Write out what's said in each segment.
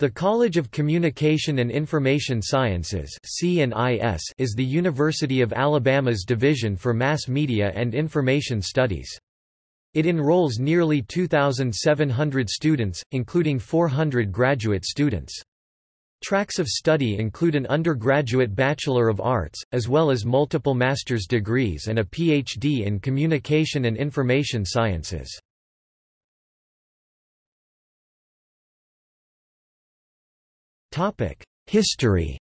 The College of Communication and Information Sciences is the University of Alabama's Division for Mass Media and Information Studies. It enrolls nearly 2,700 students, including 400 graduate students. Tracks of study include an undergraduate Bachelor of Arts, as well as multiple master's degrees and a Ph.D. in Communication and Information Sciences. History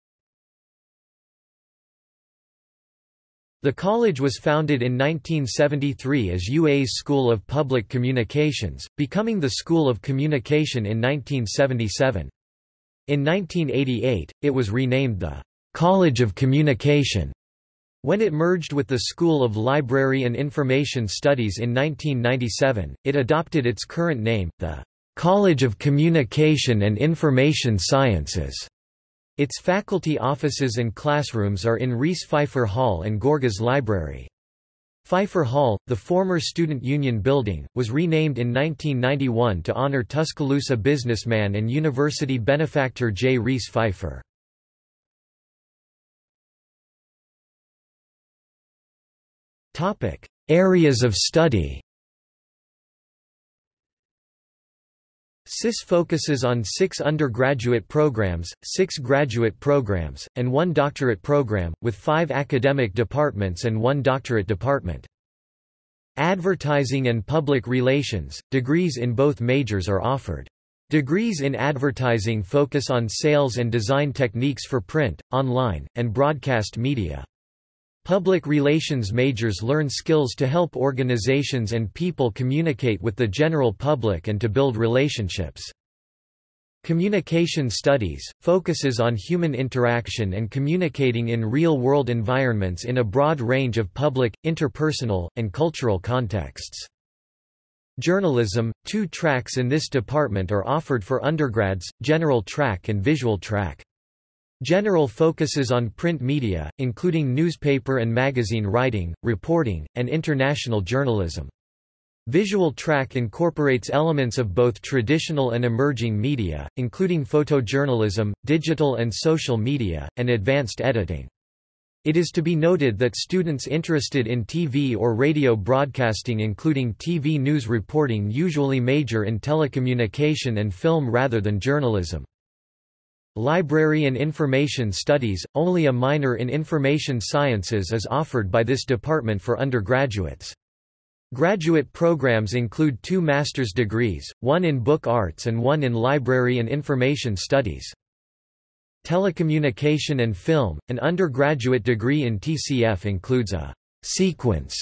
The college was founded in 1973 as UA's School of Public Communications, becoming the School of Communication in 1977. In 1988, it was renamed the College of Communication. When it merged with the School of Library and Information Studies in 1997, it adopted its current name, the College of Communication and Information Sciences. Its faculty offices and classrooms are in Reese Phifer Hall and Gorgas Library. Phifer Hall, the former Student Union building, was renamed in 1991 to honor Tuscaloosa businessman and university benefactor J. Reese Phifer. Areas of study SIS focuses on six undergraduate programs, six graduate programs, and one doctorate program, with five academic departments and one doctorate department. Advertising and Public Relations, degrees in both majors are offered. Degrees in advertising focus on sales and design techniques for print, online, and broadcast media. Public relations majors learn skills to help organizations and people communicate with the general public and to build relationships. Communication Studies, focuses on human interaction and communicating in real-world environments in a broad range of public, interpersonal, and cultural contexts. Journalism, two tracks in this department are offered for undergrads, general track and visual track. General focuses on print media, including newspaper and magazine writing, reporting, and international journalism. Visual track incorporates elements of both traditional and emerging media, including photojournalism, digital and social media, and advanced editing. It is to be noted that students interested in TV or radio broadcasting including TV news reporting usually major in telecommunication and film rather than journalism. Library and Information Studies, only a minor in Information Sciences is offered by this department for undergraduates. Graduate programs include two master's degrees, one in book arts and one in library and information studies. Telecommunication and film, an undergraduate degree in TCF includes a sequence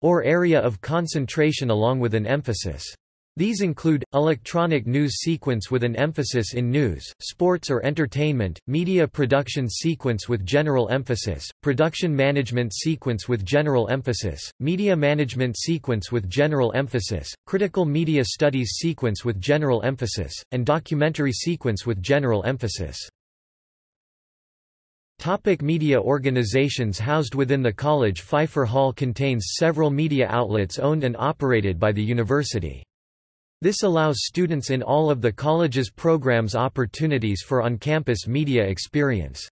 or area of concentration along with an emphasis. These include, electronic news sequence with an emphasis in news, sports or entertainment, media production sequence with general emphasis, production management sequence with general emphasis, media management sequence with general emphasis, critical media studies sequence with general emphasis, and documentary sequence with general emphasis. Topic media organizations Housed within the college Phifer Hall contains several media outlets owned and operated by the university. This allows students in all of the college's programs opportunities for on-campus media experience.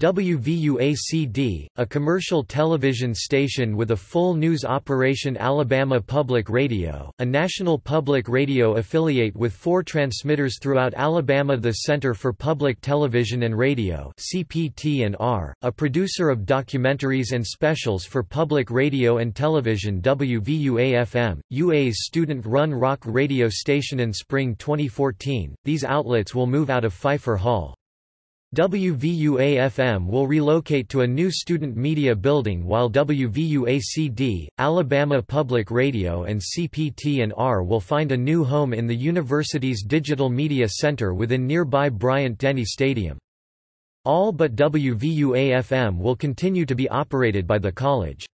WVUA-CD, a commercial television station with a full news operation Alabama Public Radio, a national public radio affiliate with four transmitters throughout Alabama The Center for Public Television and Radio CPT&R, a producer of documentaries and specials for public radio and television WVUA-FM, UA's student-run rock radio station in spring 2014. These outlets will move out of Phifer Hall. WVUA-FM will relocate to a new student media building while WVUA-CD, Alabama Public Radio and CPT&R will find a new home in the university's Digital Media Center within nearby Bryant-Denny Stadium. All but WVUA-FM will continue to be operated by the college.